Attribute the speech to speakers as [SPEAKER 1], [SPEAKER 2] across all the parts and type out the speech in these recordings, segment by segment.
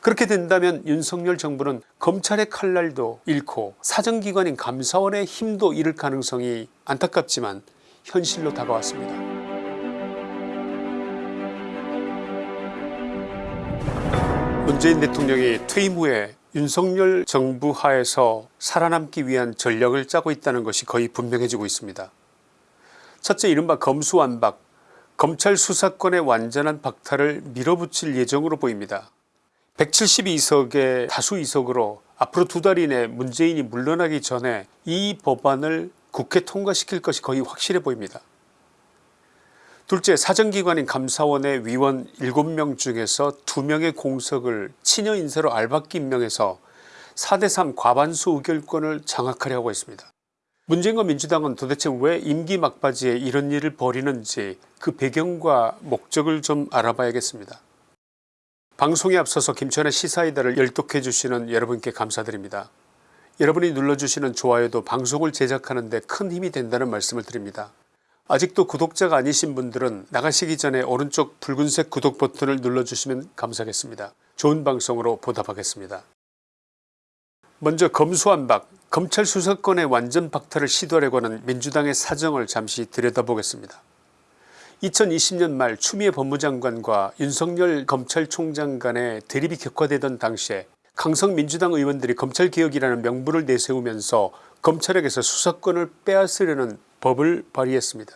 [SPEAKER 1] 그렇게 된다면 윤석열 정부는 검찰의 칼날도 잃고 사정기관인 감사원의 힘도 잃을 가능성이 안타깝지만 현실로 다가왔습니다. 문재인 대통령이 퇴임 후에 윤석열 정부 하에서 살아남기 위한 전략을 짜고 있다는 것이 거의 분명해지고 있습니다. 첫째 이른바 검수완박 검찰 수사권의 완전한 박탈을 밀어붙일 예정으로 보입니다. 172석의 다수 이석으로 앞으로 두 달 이내 문재인이 물러나기 전에 이 법안을 국회 통과시킬 것이 거의 확실해 보입니다. 둘째 사정기관인 감사원의 위원 7명 중에서 2명의 공석을 친여 인사로 알박기 임명해서 4대3 과반수 의결권을 장악하려고 했습니다. 문재인과 민주당은 도대체 왜 임기 막바지에 이런 일을 벌이는지 그 배경과 목적을 좀 알아봐야겠습니다. 방송에 앞서서 김천의 시사이다를 열독해 주시는 여러분께 감사드립니다. 여러분이 눌러주시는 좋아요도 방송을 제작하는 데 큰 힘이 된다는 말씀을 드립니다. 아직도 구독자가 아니신 분들은 나가시기 전에 오른쪽 붉은색 구독 버튼을 눌러주시면 감사하겠습니다. 좋은 방송으로 보답하겠습니다. 먼저 검수완박 검찰 수사권의 완전 박탈을 시도하려고 하는 민주당의 사정을 잠시 들여다보겠습니다. 2020년 말 추미애 법무장관과 윤석열 검찰총장 간의 대립이 격화되던 당시에 강성 민주당 의원들이 검찰개혁이라는 명분을 내세우면서 검찰에게서 수사권을 빼앗으려는 법을 발의했습니다.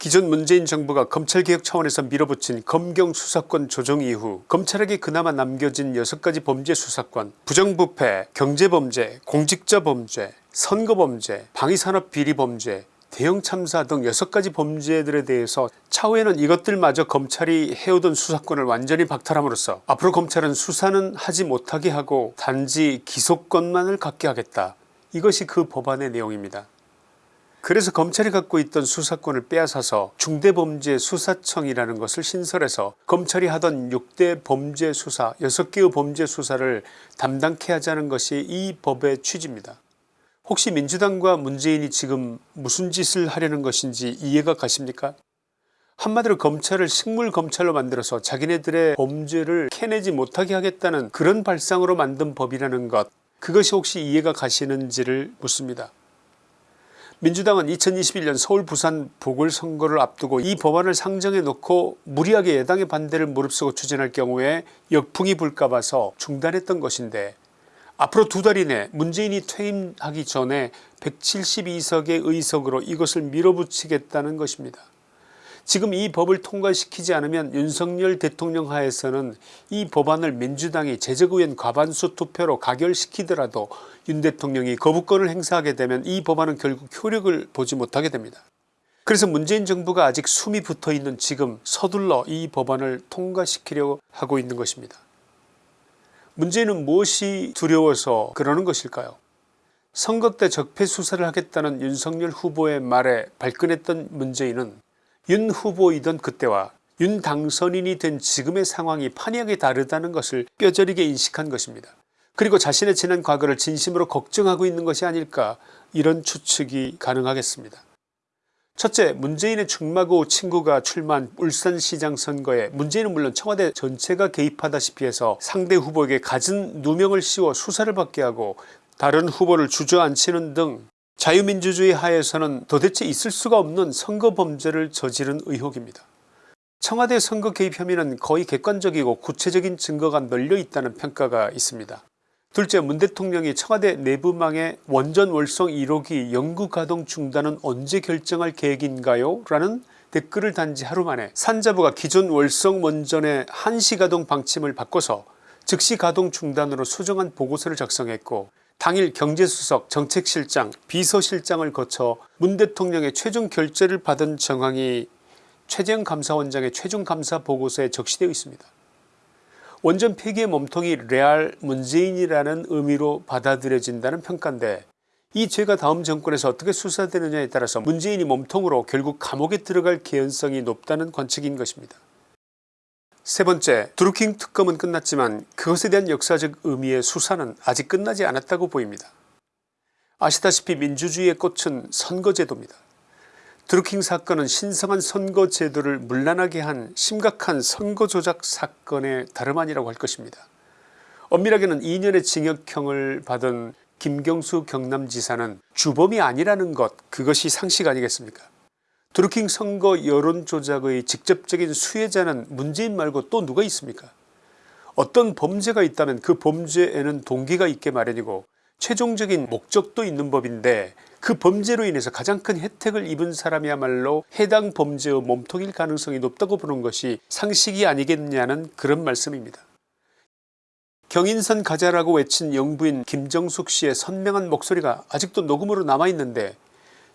[SPEAKER 1] 기존 문재인 정부가 검찰개혁 차원에서 밀어붙인 검경 수사권 조정 이후 검찰에게 그나마 남겨진 6가지 범죄 수사권 부정부패 경제범죄 공직자범죄 선거범죄 방위산업 비리범죄 대형 참사 등 6가지 범죄들에 대해서 차후에는 이것들마저 검찰이 해오던 수사권을 완전히 박탈함으로써 앞으로 검찰은 수사는 하지 못하게 하고 단지 기소권만을 갖게 하겠다 이것이 그 법안의 내용입니다. 그래서 검찰이 갖고 있던 수사권을 빼앗아서 중대범죄수사청이라는 것을 신설해서 검찰이 하던 6대 범죄수사 6개의 범죄수사를 담당케 하자는 것이 이 법의 취지입니다. 혹시 민주당과 문재인이 지금 무슨 짓을 하려는 것인지 이해가 가십니까 한마디로 검찰을 식물검찰로 만들어서 자기네들의 범죄를 캐내지 못하게 하겠다는 그런 발상으로 만든 법이라는 것 그것이 혹시 이해가 가시는지를 묻습니다. 민주당은 2021년 서울 부산 보궐선거를 앞두고 이 법안을 상정해 놓고 무리하게 여당의 반대를 무릅쓰고 추진할 경우에 역풍이 불까 봐서 중단했던 것인데 앞으로 두 달 이내 문재인이 퇴임하기 전에 172석의 의석으로 이것을 밀어붙이겠다는 것입니다. 지금 이 법을 통과시키지 않으면 윤석열 대통령 하에서는 이 법안을 민주당이 제적의원 과반수 투표로 가결시키더라도 윤 대통령이 거부권을 행사하게 되면 이 법안은 결국 효력을 보지 못하게 됩니다. 그래서 문재인 정부가 아직 숨이 붙어있는 지금 서둘러 이 법안을 통과시키려고 하고 있는 것입니다. 문제는 무엇이 두려워서 그러는 것일까요 선거 때 적폐 수사를 하겠다는 윤석열 후보의 말에 발끈했던 문재인은 윤 후보이던 그때와 윤 당선인이 된 지금의 상황이 판이하게 다르다는 것을 뼈저리게 인식한 것입니다. 그리고 자신의 지난 과거를 진심으로 걱정하고 있는 것이 아닐까 이런 추측이 가능하겠습니다. 첫째 문재인의 중마고 친구가 출마한 울산시장 선거에 문재인은 물론 청와대 전체가 개입하다시피 해서 상대 후보에게 갖은 누명을 씌워 수사를 받게 하고 다른 후보를 주저앉히는 등 자유민주주의 하에서는 도대체 있을 수가 없는 선거 범죄를 저지른 의혹입니다. 청와대 선거 개입 혐의는 거의 객관적이고 구체적인 증거가 널려 있다는 평가가 있습니다. 둘째 문 대통령이 청와대 내부망의 원전 월성 1호기 연구 가동 중단은 언제 결정할 계획인가요 라는 댓글을 단지 하루 만에 산자부가 기존 월성 원전의 한시 가동 방침을 바꿔서 즉시 가동 중단으로 수정한 보고서를 작성했고 당일 경제수석 정책실장 비서실장을 거쳐 문 대통령의 최종 결재를 받은 정황이 최재형 감사원장의 최종 감사 보고서에 적시되어 있습니다. 원전 폐기의 몸통이 레알 문재인이라는 의미로 받아들여진다는 평가인데 이 죄가 다음 정권에서 어떻게 수사되느냐에 따라서 문재인이 몸통으로 결국 감옥에 들어갈 개연성이 높다는 관측인 것입니다. 세 번째 드루킹 특검은 끝났지만 그것에 대한 역사적 의미의 수사는 아직 끝나지 않았다고 보입니다. 아시다시피 민주주의의 꽃은 선거제도입니다. 드루킹 사건은 신성한 선거제도를 문란하게 한 심각한 선거조작 사건의 다름 아니라고 할 것입니다. 엄밀하게는 2년의 징역형을 받은 김경수 경남지사는 주범이 아니라는 것 그것이 상식 아니겠습니까 드루킹 선거 여론조작의 직접적인 수혜자는 문재인 말고 또 누가 있습니까 어떤 범죄가 있다면 그 범죄에는 동기가 있게 마련이고 최종적인 목적도 있는 법인데 그 범죄로 인해서 가장 큰 혜택을 입은 사람이야말로 해당 범죄의 몸통일 가능성이 높다고 보는 것이 상식이 아니겠냐는 그런 말씀입니다. 경인선 가자라고 외친 영부인 김정숙 씨의 선명한 목소리가 아직도 녹음으로 남아있는데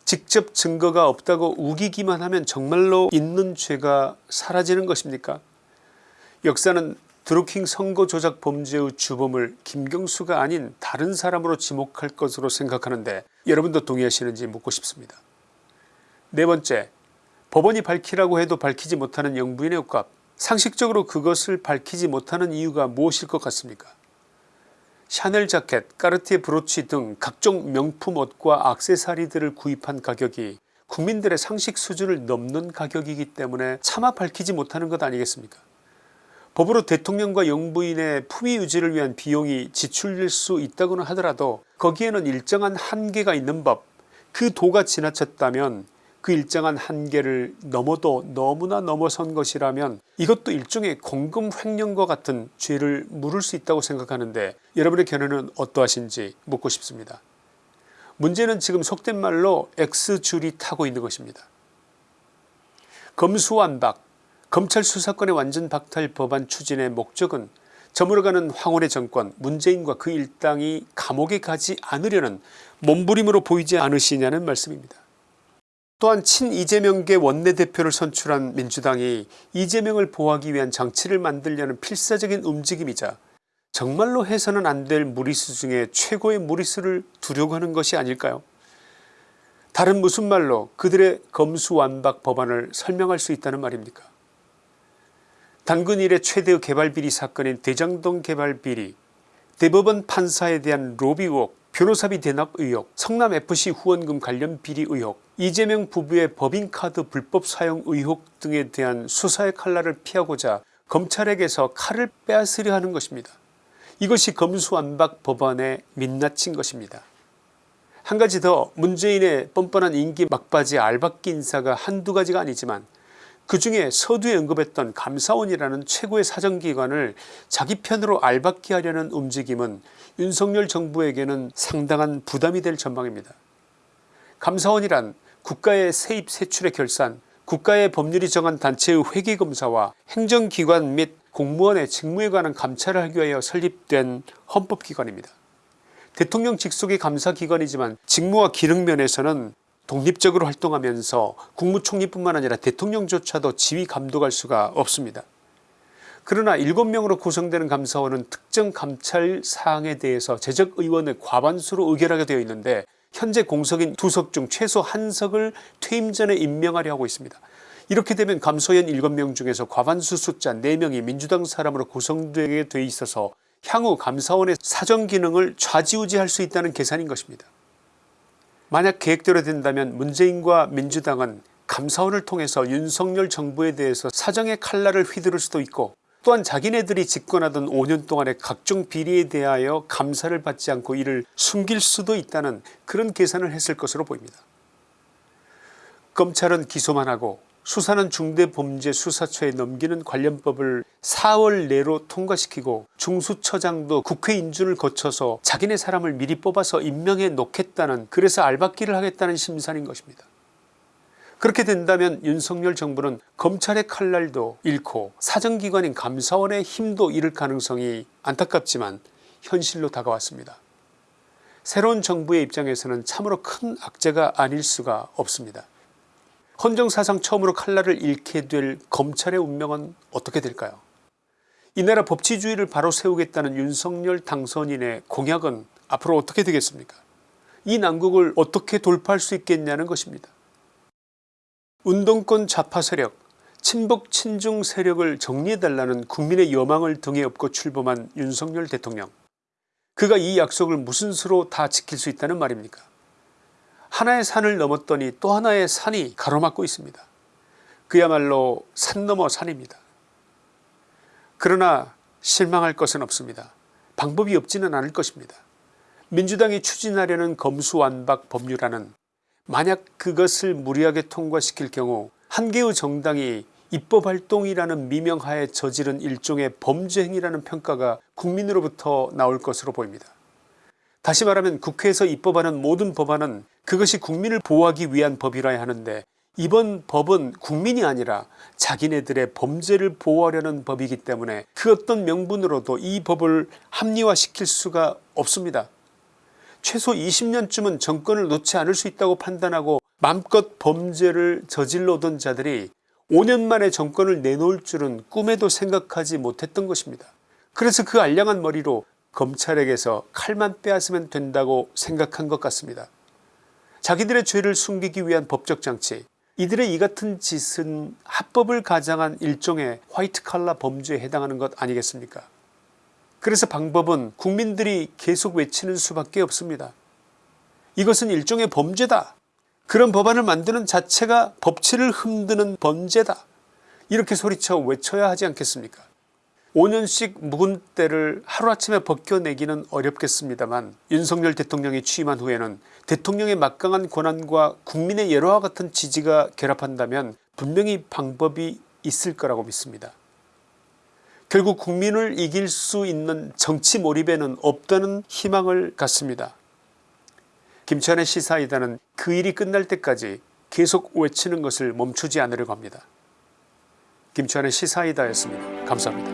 [SPEAKER 1] 직접 증거가 없다고 우기기만 하면 정말로 있는 죄가 사라지는 것입니까 역사는 드루킹 선거 조작 범죄의 주범을 김경수가 아닌 다른 사람으로 지목할 것으로 생각하는데 여러분도 동의하시는지 묻고 싶습니다. 네 번째 법원이 밝히라고 해도 밝히지 못하는 영부인의 옷값 상식적으로 그것을 밝히지 못하는 이유가 무엇일 것 같습니까? 샤넬 자켓 까르티에 브로치 등 각종 명품 옷과 악세사리들을 구입한 가격이 국민들의 상식 수준을 넘는 가격이기 때문에 차마 밝히지 못하는 것 아니겠습니까 법으로 대통령과 영부인의 품위 유지를 위한 비용이 지출될 수 있다고는 하더라도 거기에는 일정한 한계가 있는 법 그 도가 지나쳤다면 그 일정한 한계를 넘어도 너무나 넘어선 것이라면 이것도 일종의 공금 횡령과 같은 죄를 물을 수 있다고 생각하는데 여러분의 견해는 어떠하신지 묻고 싶습니다. 문제는 지금 속된 말로 X줄이 타고 있는 것입니다. 검수완박 검찰 수사권의 완전 박탈 법안 추진의 목적은 저물어가는 황혼의 정권 문재인과 그 일당이 감옥에 가지 않으려는 몸부림으로 보이지 않으시냐는 말씀입니다. 또한 친 이재명계 원내대표를 선출한 민주당이 이재명을 보호하기 위한 장치를 만들려는 필사적인 움직임이자 정말로 해서는 안 될 무리수 중에 최고의 무리수를 두려고 하는 것이 아닐까요 다른 무슨 말로 그들의 검수완박 법안을 설명할 수 있다는 말입니까 단군 일의 최대의 개발비리 사건인 대장동 개발비리 대법원 판사에 대한 로비 의혹 변호사비 대납 의혹 성남FC 후원금 관련 비리 의혹 이재명 부부의 법인카드 불법 사용 의혹 등에 대한 수사의 칼날을 피하고자 검찰에게서 칼을 빼앗으려 하는 것입니다. 이것이 검수완박 법안의 민낯인 것입니다. 한 가지 더 문재인의 뻔뻔한 인기 막바지 알박기 인사가 한두 가지가 아니지만 그 중에 서두에 언급했던 감사원이라는 최고의 사정기관을 자기 편으로 알박기 하려는 움직임은 윤석열 정부에게는 상당한 부담이 될 전망입니다. 감사원이란 국가의 세입 세출의 결산 국가의 법률이 정한 단체의 회계검사와 행정기관 및 공무원의 직무에 관한 감찰을 하기 위하여 설립된 헌법기관입니다. 대통령 직속의 감사기관이지만 직무와 기능면에서는 독립적으로 활동하면서 국무총리뿐만 아니라 대통령조차도 지휘 감독할 수가 없습니다. 그러나 7명으로 구성되는 감사원은 특정 감찰 사항에 대해서 재적의원의 과반수로 의결하게 되어 있는데 현재 공석인 두 석 중 최소 한 석을 퇴임 전에 임명하려 하고 있습니다. 이렇게 되면 감소연 7명 중에서 과반수 숫자 4명이 민주당 사람으로 구성되게 돼 있어서 향후 감사원의 사정기능을 좌지우지할 수 있다는 계산인 것입니다. 만약 계획대로 된다면 문재인과 민주당은 감사원을 통해서 윤석열 정부에 대해서 사정의 칼날을 휘두를 수도 있고 또한 자기네들이 집권하던 5년 동안의 각종 비리에 대하여 감사를 받지 않고 이를 숨길 수도 있다는 그런 계산을 했을 것으로 보입니다. 검찰은 기소만 하고 수사는 중대범죄수사처에 넘기는 관련법을 4월 내로 통과시키고 중수처장도 국회 인준을 거쳐서 자기네 사람을 미리 뽑아서 임명해 놓겠다는 그래서 알박기를 하겠다는 심산인 것입니다. 그렇게 된다면 윤석열 정부는 검찰의 칼날도 잃고 사정기관인 감사원의 힘도 잃을 가능성이 안타깝지만 현실로 다가왔습니다. 새로운 정부의 입장에서는 참으로 큰 악재가 아닐 수가 없습니다. 헌정사상 처음으로 칼날을 잃게 될 검찰의 운명은 어떻게 될까요? 이 나라 법치주의를 바로 세우겠다는 윤석열 당선인의 공약은 앞으로 어떻게 되겠습니까? 이 난국을 어떻게 돌파할 수 있겠냐는 것입니다. 운동권 좌파 세력 친북 친중 세력을 정리해달라는 국민의 여망을 등에 업고 출범한 윤석열 대통령. 그가 이 약속을 무슨 수로 다 지킬 수 있다는 말입니까 하나의 산을 넘었더니 또 하나의 산이 가로막고 있습니다. 그야말로 산 넘어 산입니다. 그러나 실망할 것은 없습니다. 방법이 없지는 않을 것입니다. 민주당이 추진하려는 검수완박 법률안은 만약 그것을 무리하게 통과시킬 경우 한 개의 정당이 입법활동이라는 미명하에 저지른 일종의 범죄 행위라는 평가가 국민으로부터 나올 것으로 보입니다. 다시 말하면 국회에서 입법하는 모든 법안은 그것이 국민을 보호하기 위한 법이라야 하는데 이번 법은 국민이 아니라 자기네들의 범죄를 보호하려는 법이기 때문에 그 어떤 명분으로도 이 법을 합리화시킬 수가 없습니다. 최소 20년쯤은 정권을 놓지 않을 수 있다고 판단하고 맘껏 범죄를 저질러오던 자들이 5년 만에 정권을 내놓을 줄은 꿈에도 생각하지 못했던 것입니다. 그래서 그 알량한 머리로 검찰에게서 칼만 빼앗으면 된다고 생각한 것 같습니다. 자기들의 죄를 숨기기 위한 법적 장치 이들의 이 같은 짓은 합법을 가장한 일종의 화이트 칼라 범죄에 해당하는 것 아니겠습니까 그래서 방법은 국민들이 계속 외치는 수밖에 없습니다. 이것은 일종의 범죄다. 그런 법안을 만드는 자체가 법치를 흔드는 범죄다. 이렇게 소리쳐 외쳐야 하지 않겠습니까 5년씩 묵은 때를 하루아침에 벗겨내기는 어렵겠습니다만 윤석열 대통령이 취임한 후에는 대통령의 막강한 권한과 국민의 여러와 같은 지지가 결합한다면 분명히 방법이 있을 거라고 믿습니다. 결국 국민을 이길 수 있는 정치 몰입에는 없다는 희망을 갖습니다. 김치환의 시사이다는 그 일이 끝날 때까지 계속 외치는 것을 멈추지 않으려고 합니다. 김치환의 시사이다였습니다. 감사합니다.